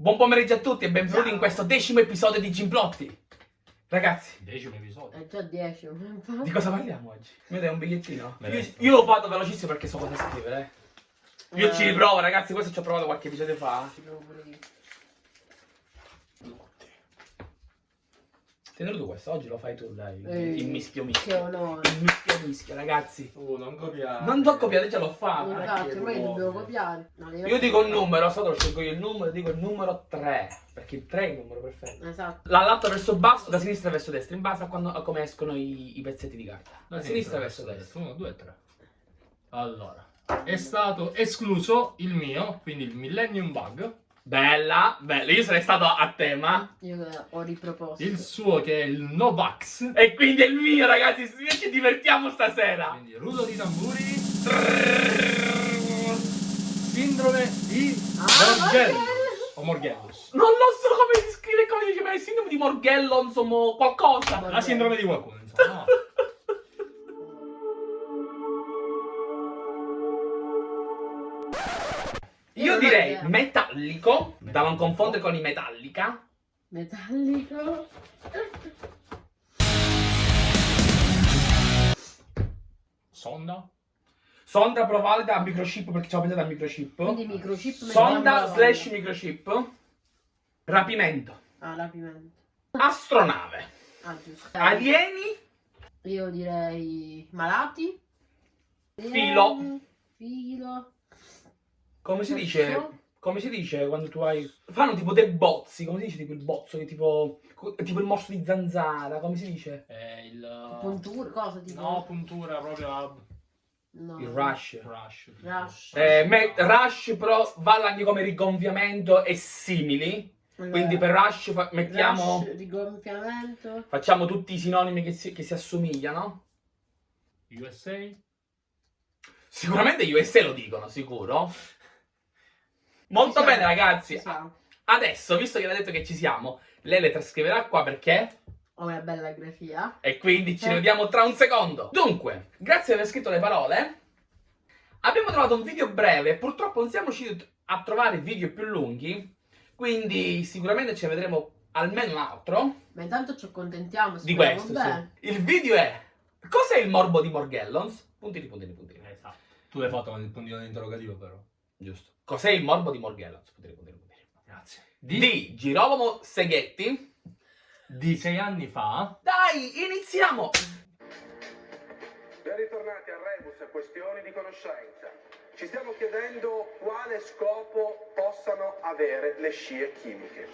Buon pomeriggio a tutti e benvenuti Ciao. in questo decimo episodio di Gimplotti. Ragazzi, Decimo episodio. È già 10, infatti. di cosa parliamo oggi? Mi dai un bigliettino? Io, io l'ho fatto velocissimo perché so cosa scrivere. eh. Io Eh. ci riprovo, ragazzi, questo ci ho provato qualche episodio fa. Ci provo pure io. Tienilo tu questo, oggi lo fai tu, dai. Ehi, Il mischio Che mischio. onore. Il mischio mischio, ragazzi. Oh, non copiare. Non t'ho copiato, già l'ho fatto. Infatti, ormai dobbiamo copiare. No, Io dico un numero, so che lo scelgo io il numero, dico il numero 3. Perché il 3 è il numero perfetto. Esatto. Dall'alto verso il basso, da sinistra verso destra, in base a, quando- a come escono i, i pezzetti di carta. Da sinistra verso destra. 1, 2, 3. Allora, è stato escluso il mio, quindi il Millennium Bug. Bella, bella. Io sarei stato a tema. Io eh, ho riproposto. Il suo che è il Novax. E quindi è il mio, ragazzi. Ci divertiamo stasera. Quindi rullo di tamburi. Sindrome di Ah. Morgellus. O Morgellus. Non lo so come si scrive, come si dice, ma è il sindrome di Morgello, insomma, qualcosa. La sindrome di qualcuno, insomma. no? Io direi metallico, da non confondere con i metallica. Metallico. Sonda. Sonda provata a microchip perché ci ho pensato al microchip. Quindi microchip. Sonda slash microchip. Rapimento. Ah, rapimento. Astronave. Ah. Alieni. Io direi malati. Filo. Filo. Come si dice? Come si dice quando tu hai. Fanno tipo dei bozzi, come si dice tipo il bozzo? Che tipo. Tipo il morso di zanzara, come si dice? È il... Punture, cosa tipo? No, puntura proprio a... No. Il rush. Rush. Rush. Eh, me- rush però vale anche come rigonfiamento e simili. Quindi per rush fa- mettiamo. Rush, rigonfiamento. Facciamo tutti i sinonimi che si, che si assomigliano. USA. Sicuramente USA lo dicono, sicuro. Molto bene, ragazzi. Adesso, visto che l'ha detto che ci siamo, lei le trascriverà qua perché? Ho una bella grafia. E quindi ci Eh. vediamo tra un secondo. Dunque, grazie per aver scritto le parole. Abbiamo trovato un video breve, purtroppo non siamo riusciti a trovare video più lunghi, quindi sicuramente ci vedremo almeno un altro Ma intanto ci accontentiamo. di questo. bene. Sì. Il video è Cos'è il morbo di Morgellons? Puntini, puntini, puntini. Esatto. Tu l'hai fatto con il puntino interrogativo però. Giusto. Cos'è il morbo di Morgellons? Puntini, puntini, puntini. Grazie. Di Girolamo Seghetti. Di sei anni fa. Dai, iniziamo! Ben ritornati a Rebus e questioni di conoscenza. Ci stiamo chiedendo quale scopo possano avere le scie chimiche.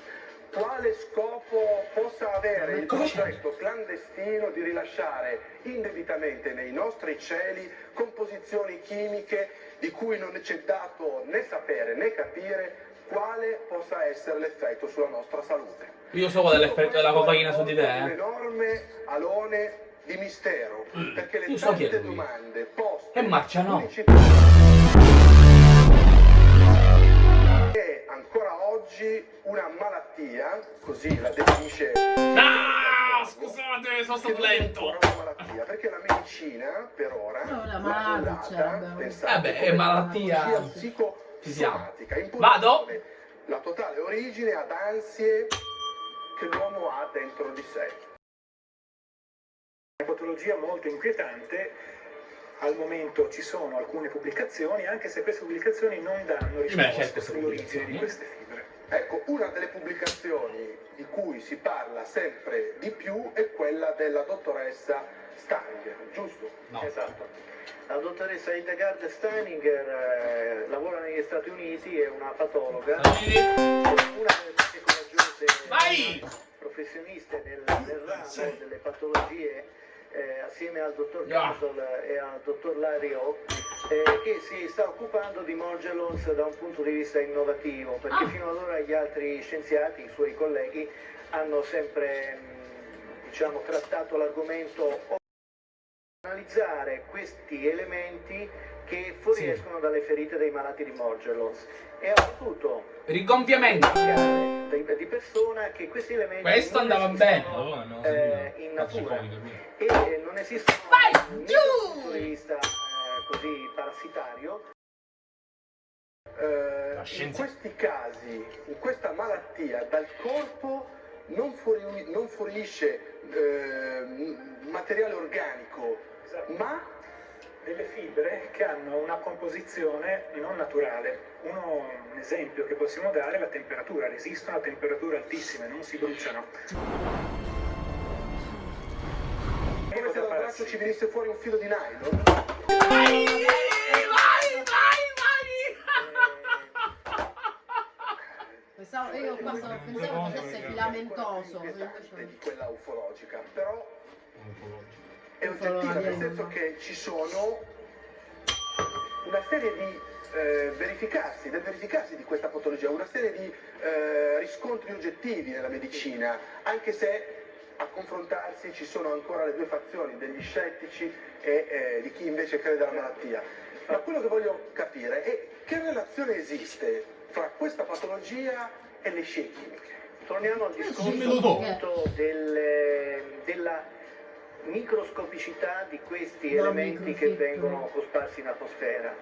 Quale scopo possa avere il progetto clandestino di rilasciare indebitamente nei nostri cieli composizioni chimiche di cui non c'è dato né sapere né capire quale possa essere l'effetto sulla nostra salute. Io so qual è l'effetto della cocaina su di te, Un eh. enorme alone di mistero, perché le Io so tante domande poste E marcia no. è ancora oggi una malattia, così la definisce Ah, scusate, sono stato lento. perché la medicina per ora No, la malattia, vabbè. pensate, Vabbè, è malattia. psicosomatica, Vado? La totale origine ad ansie che l'uomo ha dentro di sé. Una patologia molto inquietante, al momento ci sono alcune pubblicazioni, anche se queste pubblicazioni non danno certo, risposte sull'origine di queste fibre. Ecco, una delle pubblicazioni di cui si parla sempre di più è quella della dottoressa Stanger, giusto? No. Esatto. La dottoressa Hildegard Steininger eh, lavora negli Stati Uniti, è una patologa, Vedi? una delle più coraggiose Vai! professioniste nel, nel ramo delle patologie eh, assieme al dottor. Castle e al dottor Lario eh, che si sta occupando di Morgellons da un punto di vista innovativo perché Ah. fino ad ora gli altri scienziati, i suoi colleghi, hanno sempre mh, diciamo, trattato l'argomento analizzare questi elementi che fuoriescono dalle ferite dei malati di Morgellons e ha potuto Rigonfiamento. Di, di persona che questi elementi Questo andava bene. Oh, no, eh, in natura e non esistono Vai, né giù! dal punto di vista eh, così parassitario Eh, scienza. questi casi, in questa malattia, dal corpo non, fuori- non fuoriesce eh, materiale organico, Esatto. ma delle fibre che hanno una composizione non naturale. Uno, un esempio che possiamo dare è la temperatura, resistono a temperature altissime, non si bruciano. come se dal braccio ci venisse fuori un filo di nylon. Vai, vai, vai, Pensavo, io qua stavo pensando che fosse filamentoso. Di quella ufologica, però Ufologico. È oggettiva, nel senso che ci sono una serie di eh, verificarsi, del verificarsi di questa patologia, una serie di eh, riscontri oggettivi nella medicina, anche se a confrontarsi ci sono ancora le due fazioni, degli scettici e eh, di chi invece crede alla malattia. Ma quello che voglio capire è che relazione esiste fra questa patologia e le scie chimiche. Torniamo al discorso tu. appunto del- della microscopicità di questi No, elementi che vengono cosparsi in atmosfera,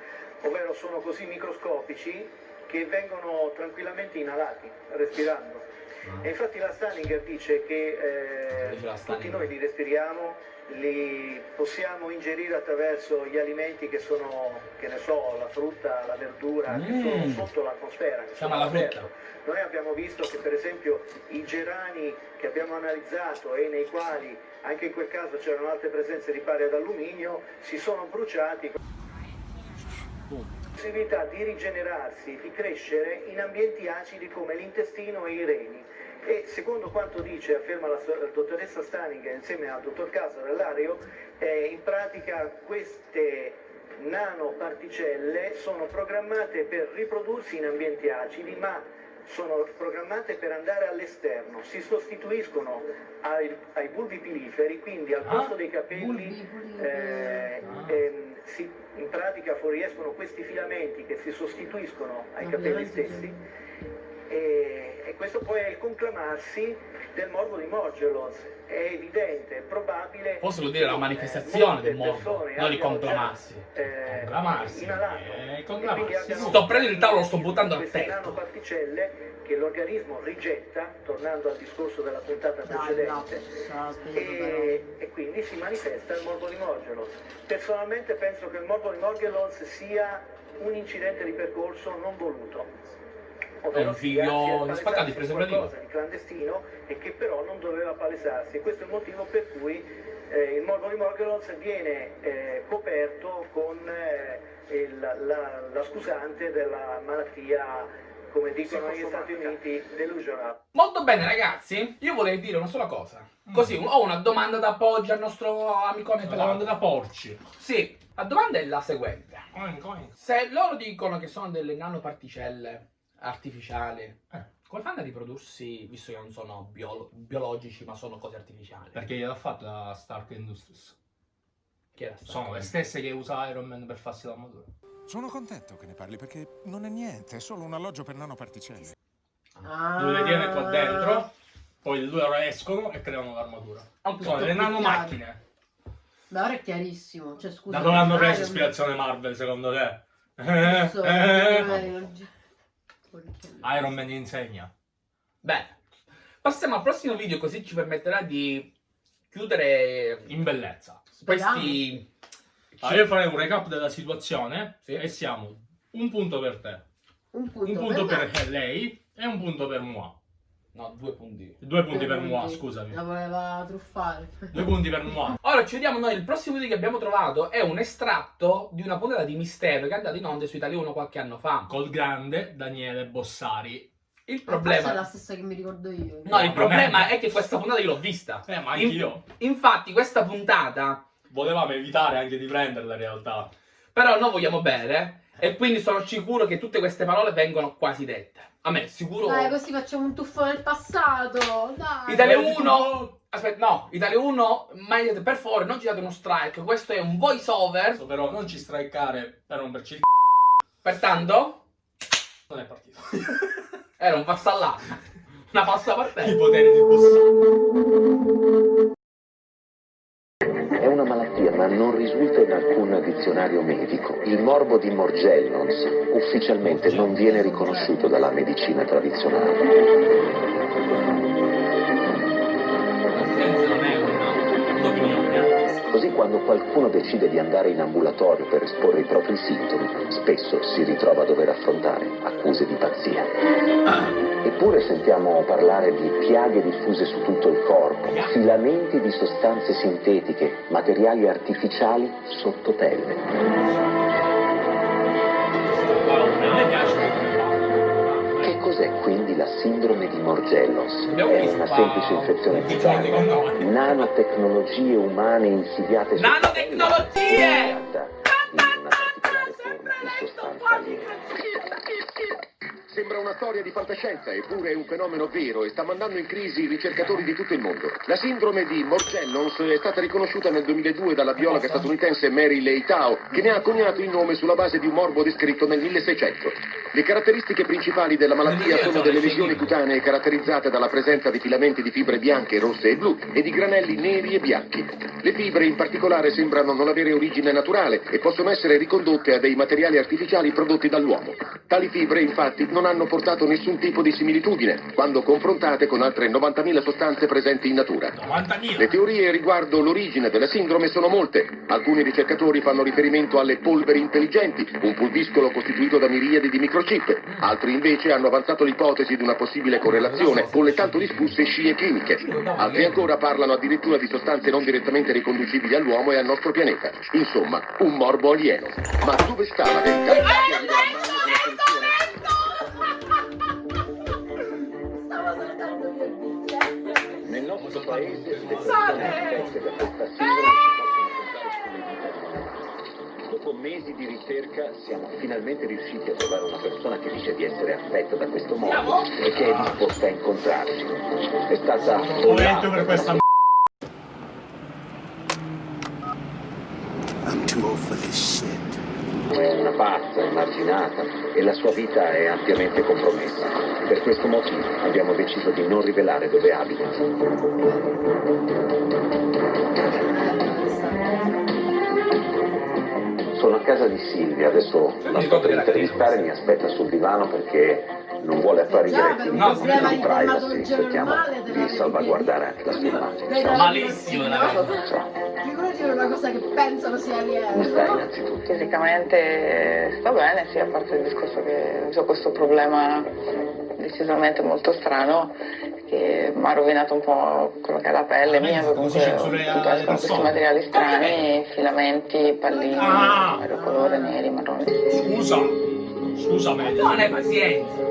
ovvero sono così microscopici che vengono tranquillamente inalati, respirando. E infatti la Stanninger dice che eh, tutti noi li respiriamo, li possiamo ingerire attraverso gli alimenti che sono, che ne so, la frutta, la verdura, che sono Mm. sotto l'atmosfera. Siamo alla frutta. Noi abbiamo visto che per esempio i gerani che abbiamo analizzato e nei quali anche in quel caso c'erano altre presenze di pari ad alluminio si sono bruciati con possibilità di rigenerarsi, di crescere in ambienti acidi come l'intestino e i reni. E secondo quanto dice, afferma la, la dottoressa Staninger insieme al dottor Casa dell'Ario, eh, in pratica queste nanoparticelle sono programmate per riprodursi in ambienti acidi, ma sono programmate per andare all'esterno, si sostituiscono ai, ai bulbi piliferi, quindi al Ah, posto dei capelli eh, ehm, si- in pratica fuoriescono questi filamenti che si sostituiscono ai capelli stessi e, e questo poi è il conclamarsi del morbo di Morgelos. È evidente, è probabile. Forse vuol dire la che, manifestazione molte del morbo, non di conclamarsi. eh, Conclamarsi, inalato. eh, conclamarsi. Sto prendendo il tavolo, lo sto buttando a queste petto. nanoparticelle che l'organismo rigetta, tornando al discorso della puntata Dai, precedente. no, spiegando E, e quindi si manifesta il morbo di Morgelos. Personalmente penso che il morbo di Morgelos sia un incidente di percorso non voluto. Di palesarsi spaccati, per Dio. qualcosa di clandestino e che però non doveva palesarsi. E questo è il motivo per cui eh, il morbo di Morgelos viene eh, coperto con eh, il- la, la scusante della malattia, come dicono negli Stati Uniti, delusional. Molto bene ragazzi, io volevo dire una sola cosa. Così ho una domanda da appoggio al nostro amicone Una domanda da porci. Sì, la domanda è la seguente. Oink, oink. Se loro dicono che sono delle nanoparticelle artificiali, Eh, come fanno a riprodursi, visto che non sono biolo- biologici ma sono cose artificiali? perché gliel'ha fatto la Stark Industries. Chi era stato? Sono le stesse che usa Iron Man per farsi l'armatura. Sono contento che ne parli perché non è niente, è solo un alloggio per nanoparticelle. Ah. Lui le tiene qua dentro, poi loro escono e creano l'armatura. Ok. Sono Tutto nanomacchine. Beh, ora è chiarissimo. Cioè, scusa. Da dove hanno preso ispirazione Marvel secondo te? Non so, Eh, magari- eh. Iron Man insegna. Bene, passiamo al prossimo video così ci permetterà di chiudere In bellezza. questi... Allora, io farei un recap della situazione Sì. e siamo un punto per te, Un punto, un punto per, per lei e un punto per moi. No, due punti. Due punti Due per moi, punti. scusami. La voleva truffare. Due punti per moi. Ora ci vediamo noi, il prossimo video che abbiamo trovato è un estratto di una puntata di Mistero che è andata in onda su Italia 1 qualche anno fa. Col grande Daniele Bossari. Il Forse è problema... la stessa che mi ricordo io. No, il problema è che questa puntata io l'ho vista. Eh, ma In- anch'io. Infatti questa puntata, Volevamo evitare anche di prenderla in realtà. però noi vogliamo bere e quindi sono sicuro che tutte queste parole vengono quasi dette. A me, sicuro... Dai, così facciamo un tuffo nel passato. Dai. Italia Vedi 1... Aspetta, no, Italia 1, mai, per favore non ci date uno strike, questo è un voice over, però non ci strikeare per romperci il pertanto c***o. Non è partito. era un vassallato, una falsa I partenza. poteri di Bossari. Non risulta in alcun dizionario medico. Il morbo di Morgellons ufficialmente non viene riconosciuto dalla medicina tradizionale. Senza non è un'opinione. Così quando qualcuno decide di andare in ambulatorio per esporre i propri sintomi, spesso si ritrova a dover affrontare accuse di pazzia. Eppure sentiamo parlare di piaghe diffuse su tutto il corpo, filamenti di sostanze sintetiche, materiali artificiali sotto pelle. Cos'è quindi la sindrome di Morgellons? Abbiamo È una semplice infezione cutanea, nanotecnologie umane insidiate sotto Nanotecnologie! pelle, creata in una particolare forma di sostanza aliena. Sembra una storia di fantascienza, eppure è un fenomeno vero e sta mandando in crisi i ricercatori di tutto il mondo. La sindrome di Morgellons è stata riconosciuta nel 2002 dalla biologa statunitense Mary Leitao, che ne ha coniato il nome sulla base di un morbo descritto nel 1600. Le caratteristiche principali della malattia sono delle lesioni cutanee caratterizzate dalla presenza di filamenti di fibre bianche, rosse e blu e di granelli neri e bianchi. Le fibre in particolare sembrano non avere origine naturale e possono essere ricondotte a dei materiali artificiali prodotti dall'uomo. Tali fibre infatti non hanno portato nessun tipo di similitudine quando confrontate con altre 90.000 sostanze presenti in natura. 90.000. Le teorie riguardo l'origine della sindrome sono molte. Alcuni ricercatori fanno riferimento alle polveri intelligenti, un pulviscolo costituito da miriadi di microchip. Altri invece hanno avanzato l'ipotesi di una possibile correlazione con le tanto discusse scie chimiche. Altri ancora parlano addirittura di sostanze non direttamente riconducibili all'uomo e al nostro pianeta. Insomma, un morbo alieno. Ma dove sta la verità? Incontrare sulle vite. Dopo mesi di ricerca siamo finalmente riusciti a trovare una persona che dice di essere affetta da questo morbo e che è disposta a incontrarci. È stata Momento per questa. I'm too old for this shit. è una pazza, emarginata e la sua vita è ampiamente compromessa. Per questo motivo abbiamo deciso di non rivelare dove abita. Sono a casa di Silvia, adesso la sto per intervistare, mi aspetta sul divano perché non vuole apparire in un No, problema di privacy, cerchiamo di salvaguardare anche la sua immagine. Malissimo? Ciao, Figurati una cosa che pensano sia stai alieno. innanzitutto? Fisicamente sto bene, sì, a parte il discorso che ho questo problema decisamente molto strano che mi ha rovinato un po' quello che è la pelle Ah, mia, comunque escono questi materiali strani, filamenti, palline, Ah! vario colore, neri, marroni. Scusa. Scusa, me. Non hai pazienza.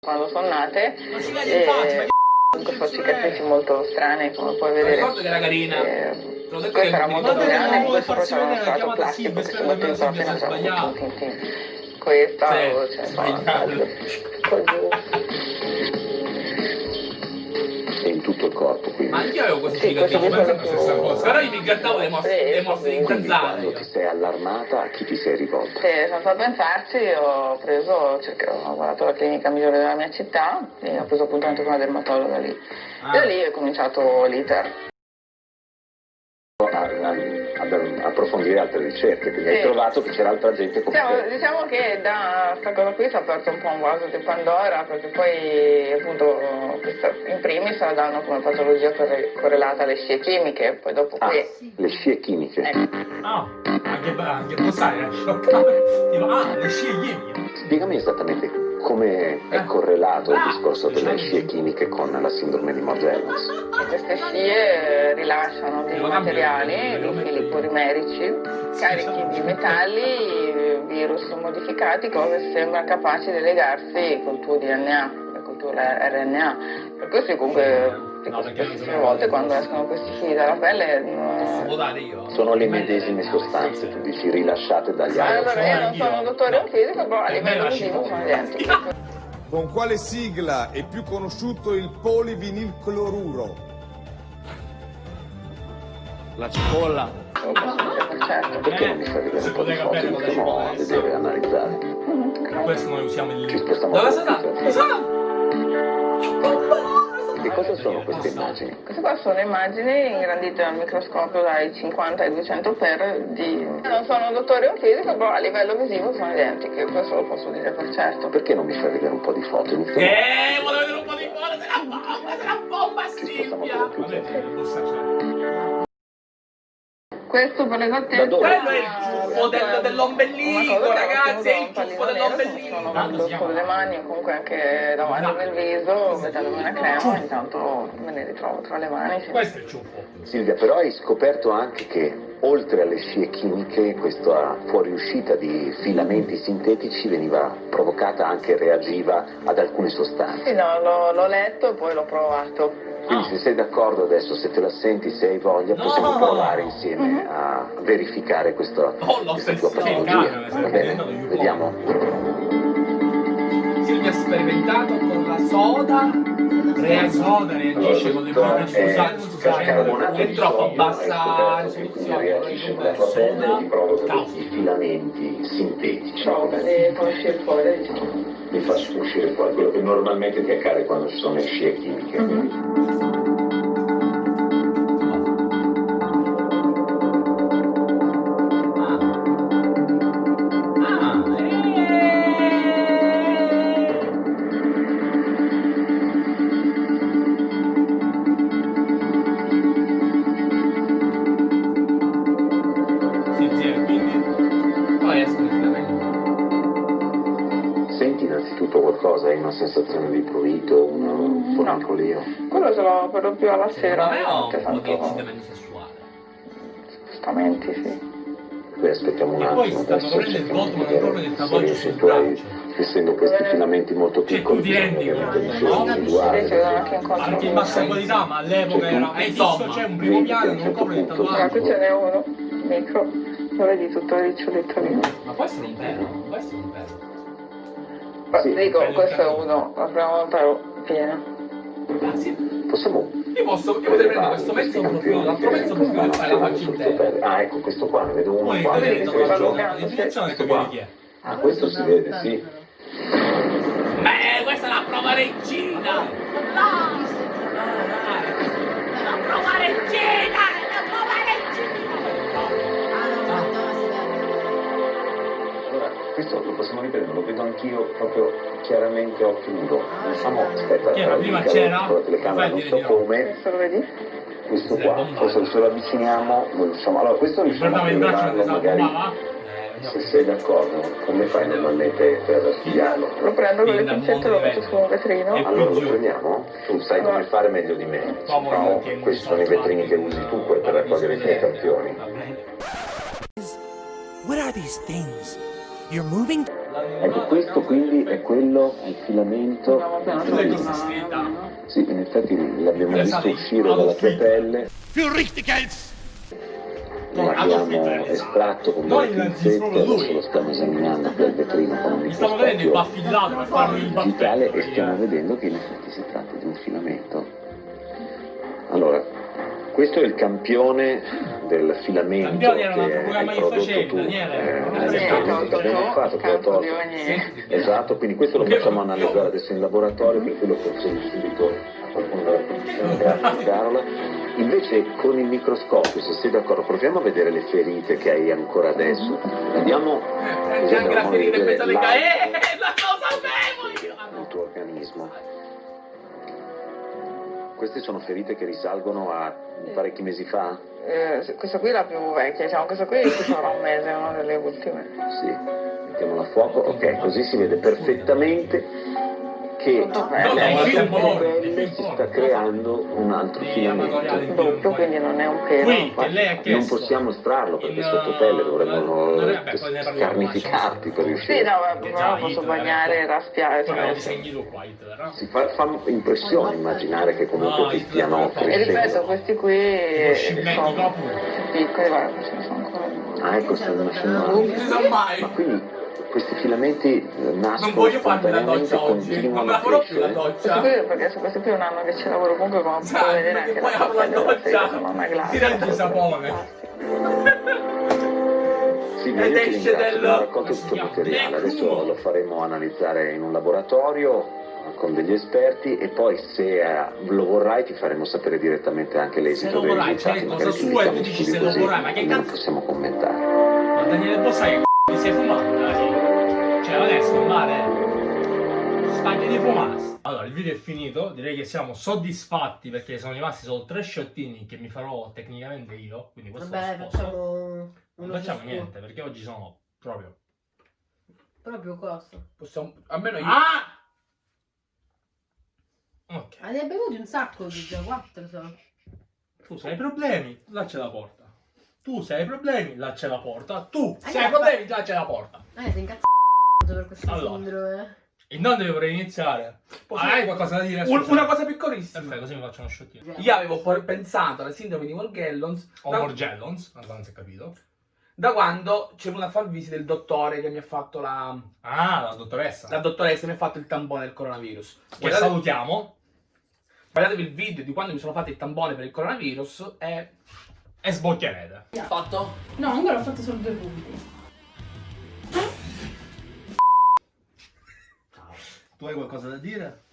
Quando sono nate, Non si vede in faccia, ma e comunque sono cicatrici molto strane, come puoi vedere. ricordo che era carina. Eh, questo era molto grande, questo farsi faceva uno strato plastico che si spero mette in che non tin. Questa, Sì, o cioè. E in tutto il corpo, quindi. Ma anch'io avevo questi Sì, questo pensavo mi la stessa cosa. Però io mi grattavo le mosse, le mosse di quindi Quindi zanzare. quando ti sei allarmata, a chi ti sei rivolta? Sì, sono stata a pensarci, ho preso, ho cercato- ho guardato la clinica migliore della mia città e ho preso appuntamento con una dermatologa lì. Ah. E da lì è cominciato l'iter. Approfondire altre ricerche, quindi hai Sì. trovato che c'era altra gente come Diciamo, te. diciamo che da questa cosa qui si è aperto un po' un vaso di Pandora perché poi appunto questa, in primis la danno come patologia corre- correlata alle scie chimiche, poi dopo Ah, qui le scie chimiche. ecco, Ah, anche, anche Bossari era scioccato. Dico, ah, le scie chimiche. Spiegami esattamente come è Eh. correlato il Ah, discorso delle scie chimiche con la sindrome di Morgellons. queste scie rilasciano dei materiali, dei fili polimerici carichi di metalli, virus modificati, cose che sembrano capaci di legarsi col tuo DNA, col tuo RNA. Per questo comunque dico No, sono- volte quando escono questi fili dalla pelle io? Sono le medesime sostanze, tu dici, rilasciate dagli altri. Allora, io non sono un dottore o un fisico, però a livello poco. sono identiche. Con quale sigla è più conosciuto il polivinilcloruro? La cipolla. Certo. Perché non mi fai vedere un po' di poteva foto, mettiamo a cipolla, vedere e analizzare. Per questo noi usiamo il Ci libro. spostiamo Dove computer. Cosa? Sono queste immagini? Queste qua sono immagini ingrandite al microscopio dai 50 ai 200 per di... Non sono un dottore o un fisico, però a livello visivo sono identiche, questo lo posso dire per certo. Perché non mi fai vedere un po' di foto? Iniziamo Eh, vuole vedere un po' di cuore, se la bomba, se la bomba, Silvia! Questo per l'esattezza... Quello è il ciuffo del- dell'ombelico, ragazzi, è il ciuffo dell'ombelico. Sono con le mani o comunque anche davanti nel viso, mettendomi una crema, intanto me ne ritrovo tra le mani. sì. Questo è il ciuffo. Silvia, però hai scoperto anche che oltre alle scie chimiche questa fuoriuscita di filamenti sintetici veniva provocata anche reagiva ad alcune sostanze. Sì, no, l'ho, l'ho letto e poi l'ho provato. Quindi se sei d'accordo adesso, se te la senti, se hai voglia, possiamo provare insieme a verificare questa, questa tua patologia. Va bene? Vediamo. Silvia ha sperimentato con la soda, La soda reagisce con le forme scusate, Carbonato è troppo bassa quindi risoluzione, reagisce con la soda. tua pelle e provoca filamenti sintetici. Prova, le fa uscire fuori, diciamo. Mi fa uscire quello che normalmente ti accade quando ci sono le scie chimiche. quindi. Una sensazione di prurito, un formicolio? Quello ce l'ho per lo più alla sera, me ho un po' di eccitamento sessuale. spostamenti, sì. Qui aspettiamo un E poi attimo, stanno adesso prendendo il cerchiamo di Goldman vedere proprio del tatuaggio se sul tu braccio. essendo questi filamenti molto Cioè, piccoli, tu ti rendi bisogna conto, che no? anche in controllo. Anche in bassa qualità, ma all'epoca era è fisso, c'è un primo piano, non copre il Allora, qui tatuaggio. ce n'è uno, micro, lo vedi tutto riccioletto lì. Ma può essere un non può essere un pelo. Beh, dico, questo è uno, la prima volta ero piena. Ah, sì. Possiamo Io posso, io potrei prendere questo mezzo profilo, l'altro mezzo profilo e fare la faccia intera. Ah, ecco questo qua, ne vedo uno Poi qua. il questo- la definizione e capire chi è. Ah, questo si vede, sì. Beh, questa è la prova regina! La anch'io proprio chiaramente a occhio nudo. Diciamo, aspetta, Chi era? Prima c'era? la telecamera, non so come, Questo lo vedi? questo Sì, qua, forse se lo avviciniamo, lo riusciamo, allora questo riusciamo a mentre magari, saltava. se sei d'accordo, come fai normalmente per studiarlo? Lo prendo con le pincette e lo metto su un vetrino. Allora lo prendiamo? Tu sai come fare meglio di me. No, questi sono i vetrini che usi tu per raccogliere i tuoi campioni. Va bene. What are these things? You're moving? Ecco, questo quindi è quello, il filamento. Sì, in effetti l'abbiamo visto uscire dalla tua pelle, l'abbiamo estratto con delle pinzette, adesso lo stiamo esaminando dal vetrino con un microscopio digitale e stiamo vedendo che in effetti si tratta di un filamento. Allora, questo è il campione del filamento Campione era un altro che hai prodotto facevi, tu. Daniele, Eh, tolto abbiamo tu, fatto, te l'ho tolto. Esatto, quindi questo lo facciamo analizzare adesso in laboratorio, per cui lo consiglio subito a qualcuno della produzione, grazie Carola. Invece con il microscopio, se sei d'accordo, proviamo a vedere le ferite che hai ancora adesso. Anche la ferita in mezzo alle l'alto Eh, la lo sapevo Queste sono ferite che risalgono a parecchi mesi fa? Eh, questa qui è la più vecchia, diciamo, questa qui sarà un mese, una delle ultime. Sì, mettiamola a fuoco, ok, così si vede perfettamente che. No, film si sta creando un altro Sì, filamento. quindi non è un pelo. Non possiamo estrarlo perché sotto pelle uh, dovremmo scarnificarti per Sì, riuscire. no, però già posso bagnare e raspiare. Cioè, no? Si fa, fa impressione immaginare che comunque No, ti stiano fa- E ripeto, crescendo. questi qui sono piccoli, guarda, ce ne sono ancora. Ah, ecco, stanno nascendo Non si sa Ma mai! quindi questi filamenti eh, nascono Non voglio farmi la doccia oggi, non me la farò più la doccia. perché su questi qui è un anno che ci lavoro comunque, come Sì, puoi vedere perché anche poi la apro la doccia. Tira il sapone. Sì, Ed esce del- abbiamo raccolto come si tutto il materiale, adesso lo faremo analizzare in un laboratorio con degli esperti e poi se eh, lo vorrai ti faremo sapere direttamente anche l'esito Se lo dei vorrai, risultati. cioè, Magari cosa ci sua e tu dici se lo vorrai, ma che non cazzo- possiamo commentare. Ma Daniele Bossai che c***o ti sei fumato, male. Spaghi di fumasse. Allora, il video è finito. Direi che siamo soddisfatti perché sono rimasti solo tre sciottini che mi farò tecnicamente io. Quindi questo Vabbè, lo sposto. facciamo Non facciamo ciascuno. niente perché oggi sono proprio. Proprio cosa? Possiamo... Almeno io... Ah! Ok. Ma ne hai bevuti un sacco di già quattro sono. Tu se hai problemi, là c'è la porta. Tu se hai problemi, là c'è la porta. Tu se Eh, hai ma- problemi, là c'è la porta. Eh, sei incazzato per questa Allora. sindrome. Intanto io vorrei iniziare. Posso- hai qualcosa da dire? Un- una cosa piccolissima. Perfetto, così mi faccio uno sciottino. Io avevo pensato alla sindrome di Morgellons O da, Morgellons, non si è capito. da quando c'è venuto a far visita il dottore che mi ha fatto la... Ah, la dottoressa. La dottoressa mi ha fatto il tampone del coronavirus. Che Guardate- salutiamo. Guardatevi il video di quando mi sono fatto il tampone per il coronavirus e... E sbocchierete. Fatto? No, ancora ho fatto solo due punti. Tu hai qualcosa da dire?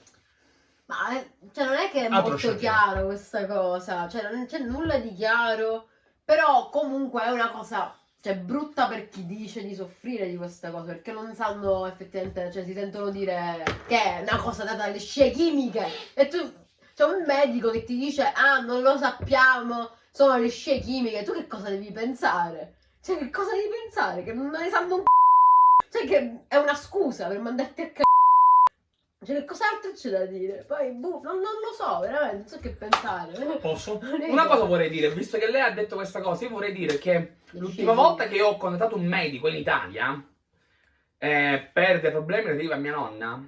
Ma eh, cioè, non è che è Altro molto chiaro questa cosa, cioè non c'è nulla di chiaro, però comunque è una cosa cioè, brutta per chi dice di soffrire di questa cosa, perché non sanno effettivamente, cioè si sentono dire che è una cosa data dalle scie chimiche e tu c'è un medico che ti dice ah non lo sappiamo, sono le scie chimiche, tu che cosa devi pensare? Cioè che cosa devi pensare? Che non ne sanno un c***o? Cioè che è una scusa per mandarti a c***o. Cioè, che cos'altro c'è da dire? Poi, boh, non, non lo so, veramente, non so che pensare. Posso? Una cosa vorrei dire, visto che lei ha detto questa cosa, io vorrei dire che l'ultima volta che ho contattato un medico in Italia eh, per dei problemi relativi a mia nonna,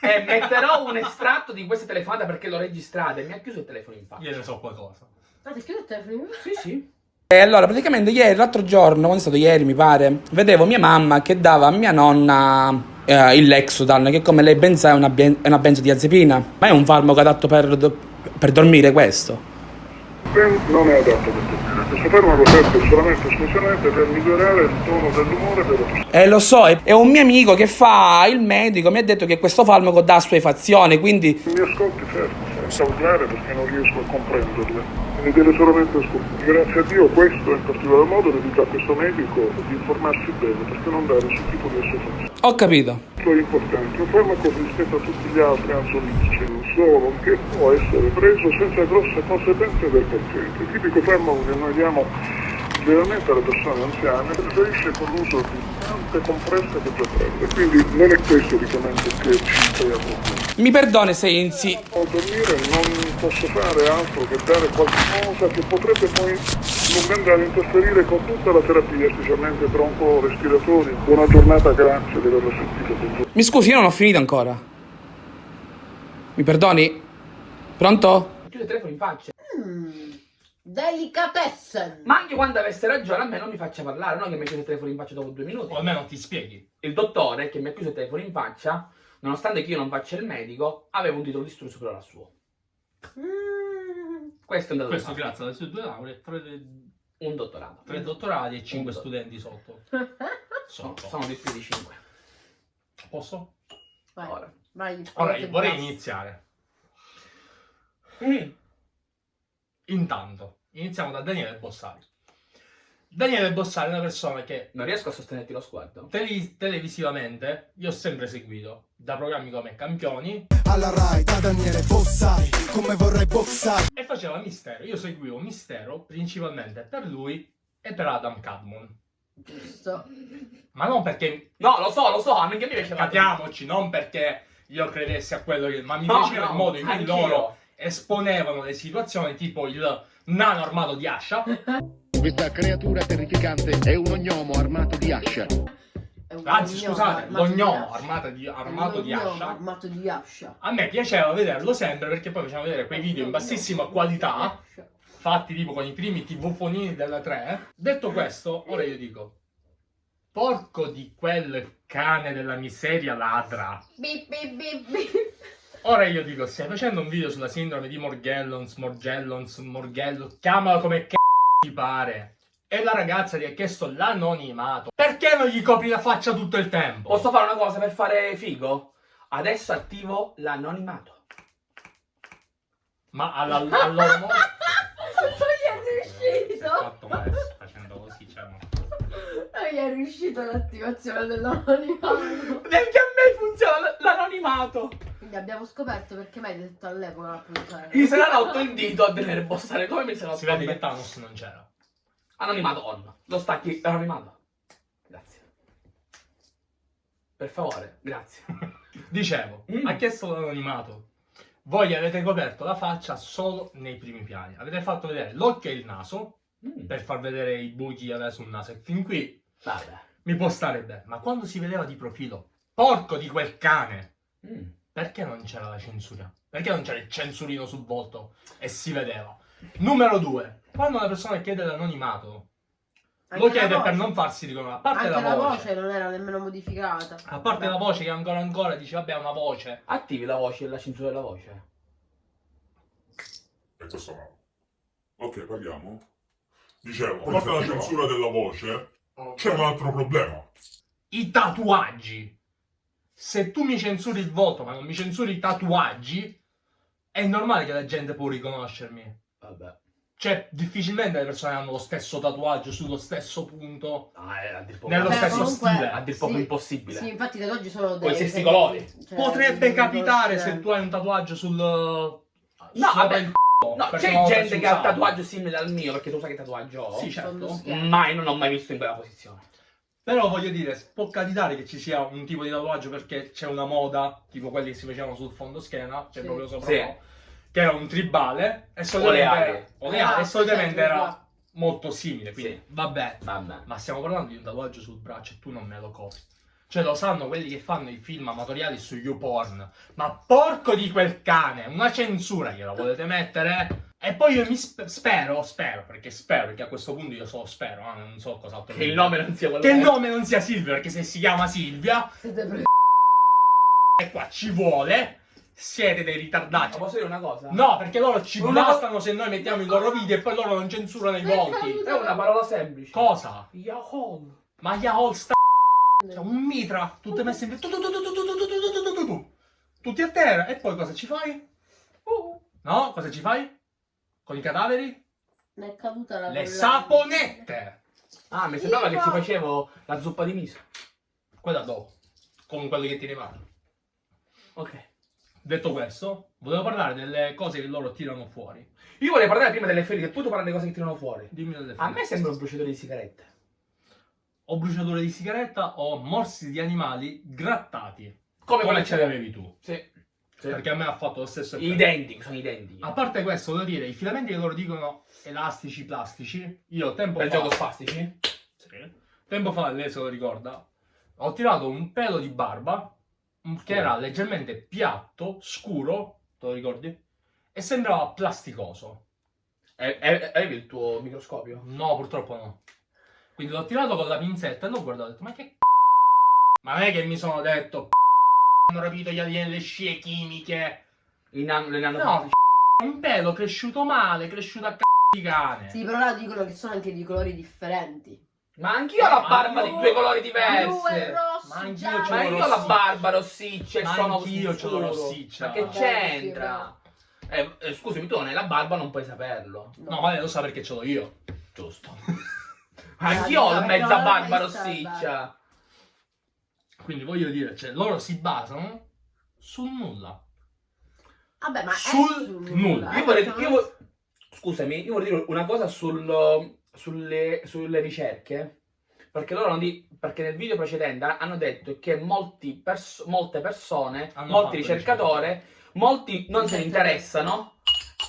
eh, metterò un estratto di questa telefonata perché l'ho registrata e mi ha chiuso il telefono in faccia. Io ne so qualcosa. Ah, ti chiudo il telefono? Sì, sì. E allora, praticamente ieri, l'altro giorno, quando è stato ieri mi pare, vedevo mia mamma che dava a mia nonna eh, il Lexodan, che come lei ben sa è una, è una benzodiazepina. Ma è un farmaco adatto per, do- per dormire questo? non è adatto per dormire. Questo farmaco serve solamente e esclusivamente per migliorare il tono dell'umore persone. Eh, lo so, è, è un mio amico che fa il medico, mi ha detto che questo farmaco dà assuefazione, quindi... Mi ascolti fermo, senza urlare perché non riesco a comprenderle. Mi deve solamente ascoltare. Grazie a Dio questo in particolar modo dedica a questo medico di informarsi bene perché non dare nessun tipo di assuefazione. Ho capito. Importante, un farmaco rispetto a tutti gli altri ansiolitici, solo che può essere preso senza grosse conseguenze il paziente. Il tipico farmaco che noi diamo generalmente alle persone anziane preferisce con l'uso di tante compresse che già prende, quindi non è questo richiamento che ci crea problemi. Mi perdoni se insi... A dormire non posso fare altro che dare qualcosa che potrebbe poi non andare a interferire con tutta la terapia, specialmente bronco-respiratori. Buona giornata, grazie di averlo sentito. Mi scusi, io non ho finito ancora. Mi perdoni? Pronto? Chiude il telefono in faccia. Mm, delicatessen. Ma anche quando avesse ragione, a me non mi faccia parlare, non che mi ha chiuso il telefono in faccia dopo due minuti. O almeno ti spieghi. Il dottore che mi ha chiuso il telefono in faccia, nonostante che io non faccia il medico, aveva un titolo di studio superiore al suo. Mm, Questo è un dato di Questo fatto. grazie alle sue due lauree, tre, Un dottorato. tre dottorati e cinque studenti sotto. Sono, sono di più di 5. Posso? vai, Ora. vai. Ora, vorrei iniziare. Mm. Intanto, iniziamo da Daniele Bossari. Daniele Bossari è una persona che Non riesco a sostenerti lo sguardo. tele- televisivamente io ho sempre seguito da programmi come Campioni Alla Rai, da Daniele Bossari, come vorrei boxare. e faceva Mistero. Io seguivo Mistero principalmente per lui e per Adam Cadmon. Giusto. Ma non perché, No, lo so, lo so, anche a me piaceva. capiamoci, non perché io credessi a quello che... Ma mi No, piaceva no, il modo in cui loro esponevano le situazioni, tipo il nano armato di Ascia. Questa creatura terrificante è un ognomo armato di ascia. Anzi, scusate, l'ognomo armato di, armato di Ascia. armato di ascia. A me piaceva vederlo sempre perché poi facevano vedere quei video in bassissima qualità, fatti tipo con i primi tv-fonini della 3. Detto questo, ora io dico, porco di quel cane della miseria ladra. Bip, bip, bip, bip. Ora io dico, stai facendo un video sulla sindrome di Morgellons, Morgellons, Morgello, chiamalo come c***o ti pare. E la ragazza ti ha chiesto l'anonimato. Perché non gli copri la faccia tutto il tempo? Posso fare una cosa per fare figo? Adesso attivo l'anonimato. Ma alla, al loro modo... Non gli è riuscito! Fatto questo, facendo così, cioè... Non gli è riuscito l'attivazione dell'anonimato. Neanche a me funziona l'anonimato. Quindi abbiamo scoperto perché detto all'epoca la. Mi se l'ha rotto il dito a tenere bossare come mi se l'ha Si vede che Thanos non c'era. Anonimato on. Lo stacchi anonimato. Grazie. Per favore, grazie. Dicevo, Mm. ha chiesto l'anonimato. Voi avete coperto la faccia solo nei primi piani. Avete fatto vedere l'occhio e il naso Mm. per far vedere i buchi adesso sul naso. E fin qui Vabbè. mi può stare bene. Ma quando si vedeva di profilo, porco di quel cane, Mm. Perché non c'era la censura? Perché non c'era il censurino sul volto e si vedeva? Numero due, quando una persona chiede l'anonimato, lo la chiede per non farsi riconoscere. A parte Anche la voce, voce non era nemmeno modificata. a parte la voce che ancora ancora dice vabbè è una voce. Attivi la voce e la censura della voce. E questo no. Ok, parliamo. Dicevo, a parte la censura della voce, c'è un altro problema. I tatuaggi. Se tu mi censuri il volto ma non mi censuri i tatuaggi, è normale che la gente può riconoscermi. Vabbè. Cioè, difficilmente le persone hanno lo stesso tatuaggio sullo stesso punto. Ah, è a dir poco, Nello Vabbè, stesso comunque- stile. a dir poco Sì, impossibile. Sì, infatti i tatuaggi sono dei... Con i stessi dei- colori. cioè, Potrebbe capitare se tu hai un tatuaggio sul. No, sopra vabbè, il c***o, No, c'è gente che ha un tatuaggio simile al mio, perché tu sai che tatuaggio ho. Sì, certo. Mai, non ho mai visto in quella posizione. Però voglio dire, può capitare che ci sia un tipo di tatuaggio perché c'è una moda, tipo quelli che si facevano sul fondo schiena, cioè Sì. proprio sopra, Sì. no? che era un tribale, e O solitamente, le ali. o le ali, e solitamente era molto simile, quindi Sì. vabbè. Vabbè. Ma stiamo parlando di un tatuaggio sul braccio e tu non me lo copri. Cioè lo sanno quelli che fanno i film amatoriali su YouPorn. Ma porco di quel cane, una censura gliela volete mettere? E poi io mi sp spero, spero, perché spero, perché a questo punto io so, spero, ah, non so cos'altro. Che il nome non sia quello. Che il nome non sia Silvia, perché se si chiama Silvia... E qua ci vuole siete dei ritardati. Ma posso dire una cosa? No, perché loro ci una bastano se noi mettiamo i loro video e poi loro non censurano i volti. È una parola semplice. Cosa? Yahoo. Ma Yahoo sta C'è un mitra, tutte messe in... Tutti a terra. E poi cosa ci fai? No, cosa ci fai? Con i cadaveri? Ne è caduta la Le saponette! Ah, mi sembrava che ci facevo la zuppa di miso. Quella dopo. Con quelli che ti rimangono. Ok. Detto questo, volevo parlare delle cose che loro tirano fuori. Io volevo parlare prima delle ferite, poi tu parli delle cose che tirano fuori. Dimmi delle A me sembra un bruciatore di sigarette. O bruciature di sigaretta o morsi di animali grattati. Come quella ce che l'avevi tu. Sì. Sì. Perché a me ha fatto lo stesso effetto. Identici, sono identici. A parte questo, voglio dire, i filamenti che loro dicono elastici, plastici, io tempo Per fa... gioco spastici? Sì. Tempo fa, lei se lo ricorda, ho tirato un pelo di barba che era leggermente piatto, scuro, te lo ricordi? E sembrava plasticoso. E- e- Avevi il tuo microscopio? No, purtroppo no. Quindi l'ho tirato con la pinzetta e l'ho guardato e ho detto, ma che c***o? Ma non è che mi sono detto, c***o, hanno rapito gli alieni le scie chimiche. In an- le nano- No, c***o, un pelo cresciuto male, cresciuto a c***o di cane. Sì, però là dicono che sono anche di colori differenti. Ma anch'io ho la Ma barba di due colori Blu e diversi. rosso, Ma anch'io c'ho Ma io ho la barba rossiccia e Ma sono anch'io c'ho la scuro. rossiccia. Ma che c'entra? Eh, eh, scusami, tu non hai la barba, non puoi saperlo. No, ma lei lo sa perché ce l'ho io. Giusto. Anch'io ho mezza barba rossiccia. Quindi voglio dire, cioè, loro si basano sul nulla. Vabbè, ma Sul è sul nulla. eh, Io vorrei, perché io non- vo- scusami, io vorrei dire una cosa sul- sulle, sulle ricerche. Perché loro hanno di- perché nel video precedente hanno detto che molti pers- molte persone, Hanno molti ricercatori, molti non se ne interessano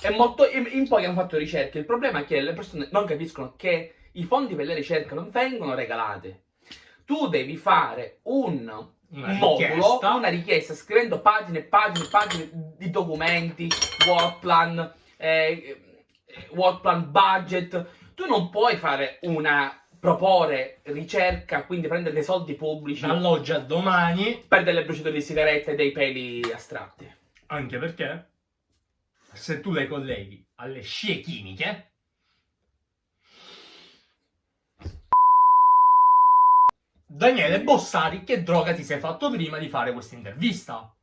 e molto, in, in pochi hanno fatto ricerche. Il problema è che le persone non capiscono che i fondi per le ricerche non vengono regalati. Tu devi fare un Una un modulo, richiesta. una richiesta scrivendo pagine e pagine e pagine di documenti, work plan, eh, eh, work plan budget. Tu non puoi fare una proporre ricerca, quindi prendere dei soldi pubblici Dall'oggi a domani, per delle bruciature di sigarette e dei peli astratti. anche perché se tu le colleghi alle scie chimiche, Daniele Bossari, che droga ti sei fatto prima di fare questa intervista?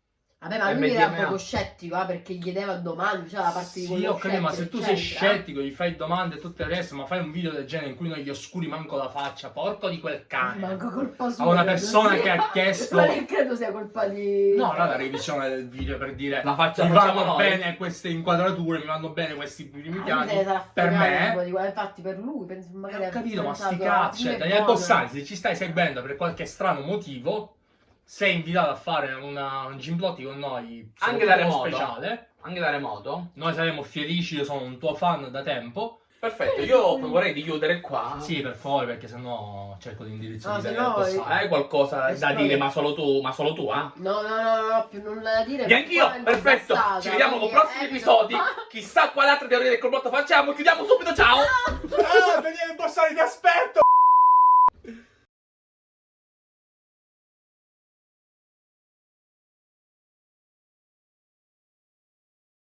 Vabbè, ma lui era MDMA. proprio scettico, eh, perché gli chiedeva domande, cioè la parte di Sì, quello ho capito, ma se tu sei scettico, gli fai domande e tutto il resto, ma fai un video del genere in cui non gli oscuri manco la faccia, porco di quel cane. Manco colpa sua. A una persona che ha chiesto- Ma che credo sia colpa di... No, no, la revisione del video per dire La faccia mi vanno noi. bene queste inquadrature, mi vanno bene questi primi Ah, lui piani. Per me, di infatti per lui penso magari ho capito, ma sti "Ah, cioè, Daniel buono". Bossani, se ci stai seguendo per qualche strano motivo, sei invitato a fare una, un Gimplotti con noi, Anche da remoto. speciale. Anche da remoto. Noi saremo felici, io sono un tuo fan da tempo. Perfetto, io vorrei di chiudere qua. Sì, per favore, perché sennò cerco No, di se Daniel no- Bossani. Hai qualcosa da dire, ma solo tu, ma solo tu, ah? No, no, no, ho più nulla da dire. E anch'io, Qua è perfetto. passata, Ci vediamo con quindi, prossimi eh, episodi. Chissà quale altra teoria del complotto facciamo. Chiudiamo subito, ciao!